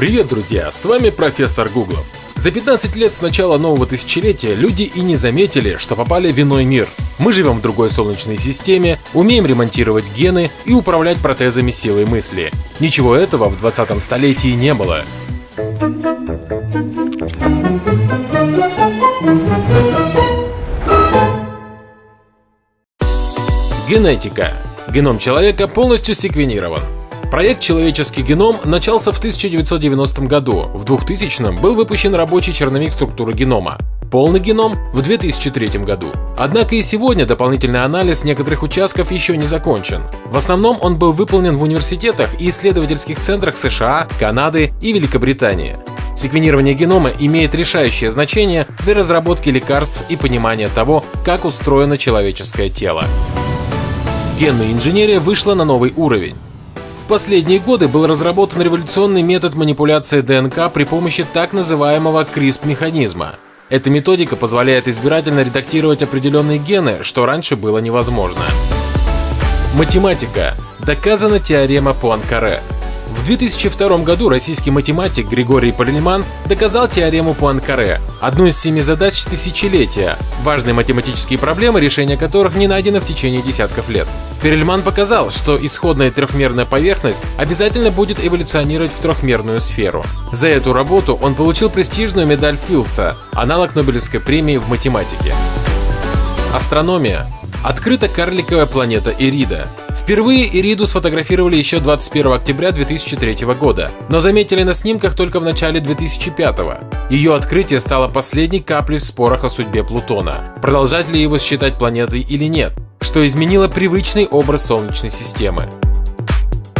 Привет, друзья! С вами профессор Гуглов. За 15 лет с начала нового тысячелетия люди и не заметили, что попали в иной мир. Мы живем в другой солнечной системе, умеем ремонтировать гены и управлять протезами силой мысли. Ничего этого в 20 столетии не было. Генетика. Геном человека полностью секвенирован. Проект «Человеческий геном» начался в 1990 году. В 2000 был выпущен рабочий черновик структуры генома. Полный геном в 2003 году. Однако и сегодня дополнительный анализ некоторых участков еще не закончен. В основном он был выполнен в университетах и исследовательских центрах США, Канады и Великобритании. Секвенирование генома имеет решающее значение для разработки лекарств и понимания того, как устроено человеческое тело. Генная инженерия вышла на новый уровень. В последние годы был разработан революционный метод манипуляции ДНК при помощи так называемого CRISP-механизма. Эта методика позволяет избирательно редактировать определенные гены, что раньше было невозможно. Математика. Доказана теорема Пуанкаре. В 2002 году российский математик Григорий Парельман доказал теорему Пуанкаре, одну из семи задач тысячелетия, важные математические проблемы, решения которых не найдено в течение десятков лет. Перельман показал, что исходная трехмерная поверхность обязательно будет эволюционировать в трехмерную сферу. За эту работу он получил престижную медаль Филдса, аналог Нобелевской премии в математике. Астрономия. Открыта карликовая планета Ирида. Впервые Ириду сфотографировали еще 21 октября 2003 года, но заметили на снимках только в начале 2005. Ее открытие стало последней каплей в спорах о судьбе Плутона. Продолжать ли его считать планетой или нет? что изменило привычный образ Солнечной системы.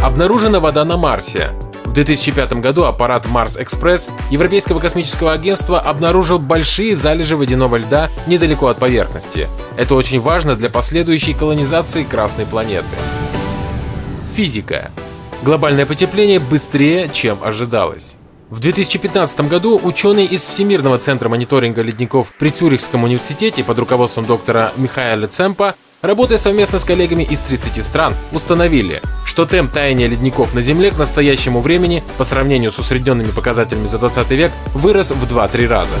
Обнаружена вода на Марсе. В 2005 году аппарат Mars Express Европейского космического агентства обнаружил большие залежи водяного льда недалеко от поверхности. Это очень важно для последующей колонизации Красной планеты. Физика. Глобальное потепление быстрее, чем ожидалось. В 2015 году ученые из Всемирного центра мониторинга ледников при Цюрихском университете под руководством доктора Михаэля Цемпа Работая совместно с коллегами из 30 стран, установили, что темп таяния ледников на Земле к настоящему времени по сравнению с усредненными показателями за 20 век вырос в 2-3 раза.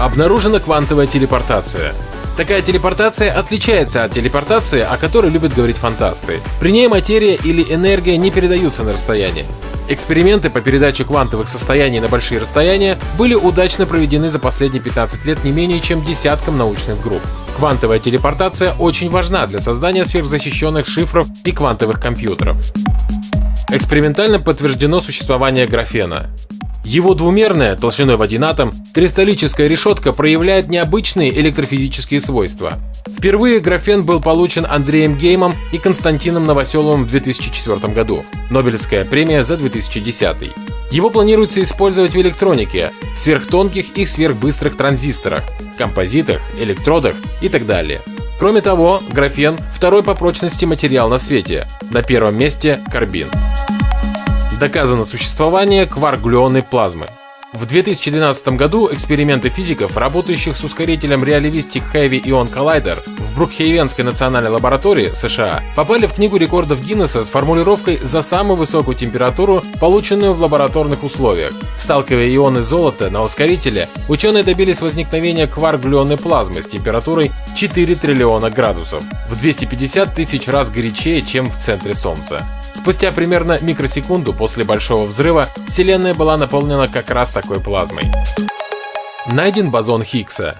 Обнаружена квантовая телепортация. Такая телепортация отличается от телепортации, о которой любят говорить фантасты. При ней материя или энергия не передаются на расстояние. Эксперименты по передаче квантовых состояний на большие расстояния были удачно проведены за последние 15 лет не менее чем десятком научных групп. Квантовая телепортация очень важна для создания сверхзащищенных шифров и квантовых компьютеров. Экспериментально подтверждено существование графена. Его двумерная, толщиной в один атом, кристаллическая решетка проявляет необычные электрофизические свойства. Впервые графен был получен Андреем Геймом и Константином Новоселовым в 2004 году. Нобелевская премия за 2010. Его планируется использовать в электронике, сверхтонких и сверхбыстрых транзисторах, композитах, электродах и так далее. Кроме того, графен – второй по прочности материал на свете, на первом месте – карбин. Доказано существование кварк-глюонной плазмы. В 2012 году эксперименты физиков, работающих с ускорителем Realistic Heavy Ion Collider в Брукхейвенской национальной лаборатории США, попали в книгу рекордов Гиннесса с формулировкой за самую высокую температуру, полученную в лабораторных условиях. Сталкивая ионы золота на ускорителе, ученые добились возникновения кварк-глюонной плазмы с температурой 4 триллиона градусов, в 250 тысяч раз горячее, чем в центре Солнца. Спустя примерно микросекунду после Большого взрыва Вселенная была наполнена как раз такой плазмой. Найден бозон Хиггса.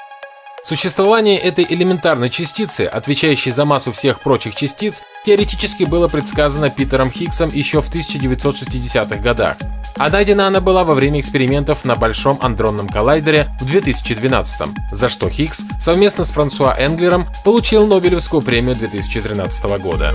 Существование этой элементарной частицы, отвечающей за массу всех прочих частиц, теоретически было предсказано Питером Хиггсом еще в 1960-х годах. А найдена она была во время экспериментов на Большом андронном коллайдере в 2012 за что Хиггс совместно с Франсуа Энглером получил Нобелевскую премию 2013 года.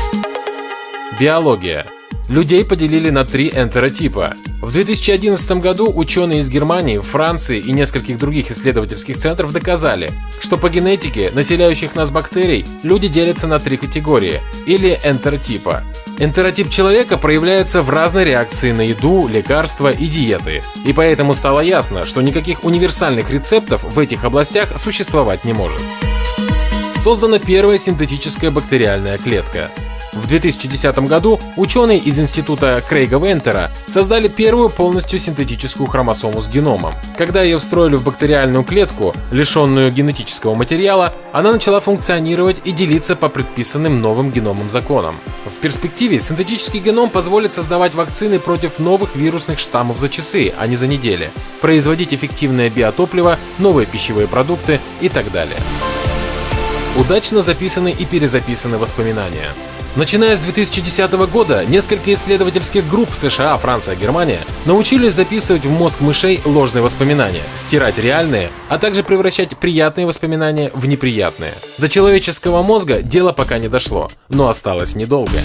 Биология. Людей поделили на три энтеротипа. В 2011 году ученые из Германии, Франции и нескольких других исследовательских центров доказали, что по генетике населяющих нас бактерий люди делятся на три категории или энтеротипа. Энтеротип человека проявляется в разной реакции на еду, лекарства и диеты, и поэтому стало ясно, что никаких универсальных рецептов в этих областях существовать не может. Создана первая синтетическая бактериальная клетка. В 2010 году ученые из института Крейга Вентера создали первую полностью синтетическую хромосому с геномом. Когда ее встроили в бактериальную клетку, лишенную генетического материала, она начала функционировать и делиться по предписанным новым геномным законам. В перспективе синтетический геном позволит создавать вакцины против новых вирусных штаммов за часы, а не за недели, производить эффективное биотопливо, новые пищевые продукты и так далее. Удачно записаны и перезаписаны воспоминания. Начиная с 2010 года, несколько исследовательских групп США, Франция, Германия научились записывать в мозг мышей ложные воспоминания, стирать реальные, а также превращать приятные воспоминания в неприятные. До человеческого мозга дело пока не дошло, но осталось недолго.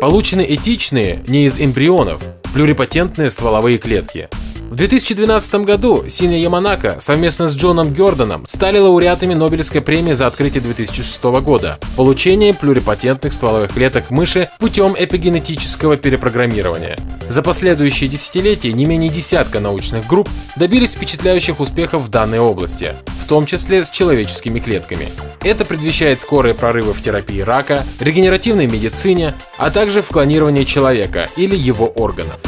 Получены этичные, не из эмбрионов, плюрипатентные стволовые клетки. В 2012 году Синя Яманака совместно с Джоном Гердоном стали лауреатами Нобелевской премии за открытие 2006 года – получение плюрипатентных стволовых клеток мыши путем эпигенетического перепрограммирования. За последующие десятилетия не менее десятка научных групп добились впечатляющих успехов в данной области, в том числе с человеческими клетками. Это предвещает скорые прорывы в терапии рака, регенеративной медицине, а также в клонировании человека или его органов.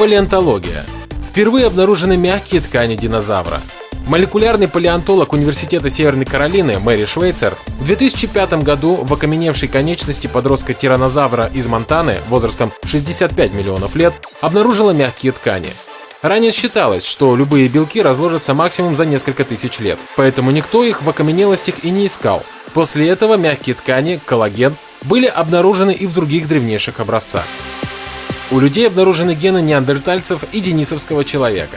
Палеонтология. Впервые обнаружены мягкие ткани динозавра. Молекулярный палеонтолог Университета Северной Каролины Мэри Швейцер в 2005 году в окаменевшей конечности подростка тиранозавра из Монтаны возрастом 65 миллионов лет обнаружила мягкие ткани. Ранее считалось, что любые белки разложатся максимум за несколько тысяч лет, поэтому никто их в окаменелостях и не искал. После этого мягкие ткани, коллаген, были обнаружены и в других древнейших образцах. У людей обнаружены гены неандертальцев и денисовского человека.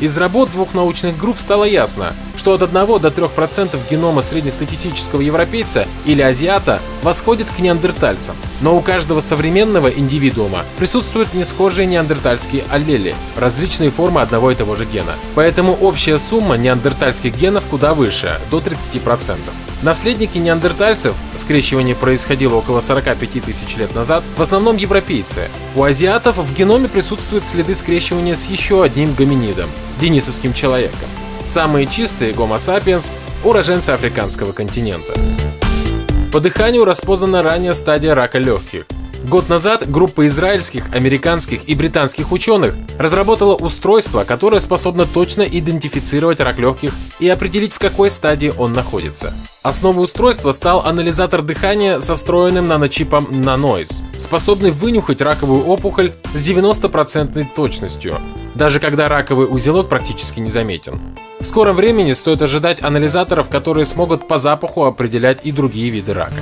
Из работ двух научных групп стало ясно, что от 1 до 3% генома среднестатистического европейца или азиата восходит к неандертальцам. Но у каждого современного индивидуума присутствуют несхожие неандертальские аллели, различные формы одного и того же гена. Поэтому общая сумма неандертальских генов куда выше, до 30%. Наследники неандертальцев, скрещивание происходило около 45 тысяч лет назад, в основном европейцы. У азиатов в геноме присутствуют следы скрещивания с еще одним гоминидом – денисовским человеком. Самые чистые Homo sapiens – уроженцы африканского континента. По дыханию распознана ранняя стадия рака легких. Год назад группа израильских, американских и британских ученых разработала устройство, которое способно точно идентифицировать рак легких и определить, в какой стадии он находится. Основой устройства стал анализатор дыхания со встроенным наночипом Nanoise, способный вынюхать раковую опухоль с 90% точностью, даже когда раковый узелок практически не заметен. В скором времени стоит ожидать анализаторов, которые смогут по запаху определять и другие виды рака.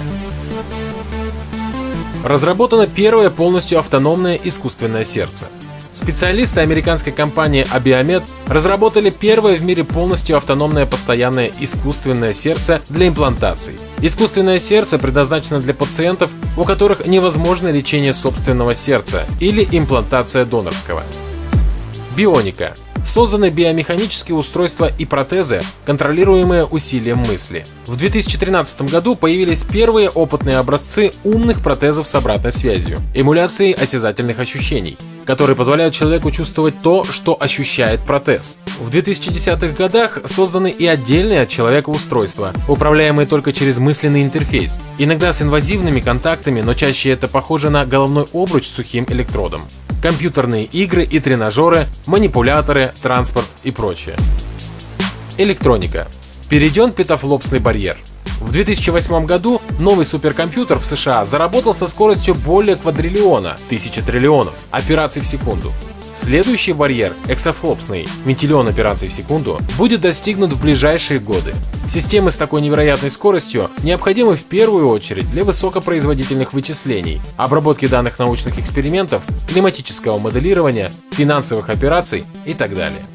Разработано первое полностью автономное искусственное сердце. Специалисты американской компании Abiomed разработали первое в мире полностью автономное постоянное искусственное сердце для имплантаций. Искусственное сердце предназначено для пациентов, у которых невозможно лечение собственного сердца или имплантация донорского. Бионика созданы биомеханические устройства и протезы, контролируемые усилием мысли. В 2013 году появились первые опытные образцы умных протезов с обратной связью, эмуляцией осязательных ощущений, которые позволяют человеку чувствовать то, что ощущает протез. В 2010-х годах созданы и отдельные от человека устройства, управляемые только через мысленный интерфейс, иногда с инвазивными контактами, но чаще это похоже на головной обруч с сухим электродом компьютерные игры и тренажеры, манипуляторы, транспорт и прочее. Электроника. Перейден петафлопсный барьер. В 2008 году новый суперкомпьютер в США заработал со скоростью более квадриллиона, тысячи триллионов, операций в секунду. Следующий барьер, эксофлопсный, вентиллион операций в секунду, будет достигнут в ближайшие годы. Системы с такой невероятной скоростью необходимы в первую очередь для высокопроизводительных вычислений, обработки данных научных экспериментов, климатического моделирования, финансовых операций и так далее.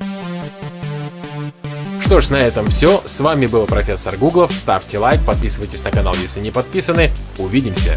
Что ж, на этом все. С вами был профессор Гуглов. Ставьте лайк, подписывайтесь на канал, если не подписаны. Увидимся!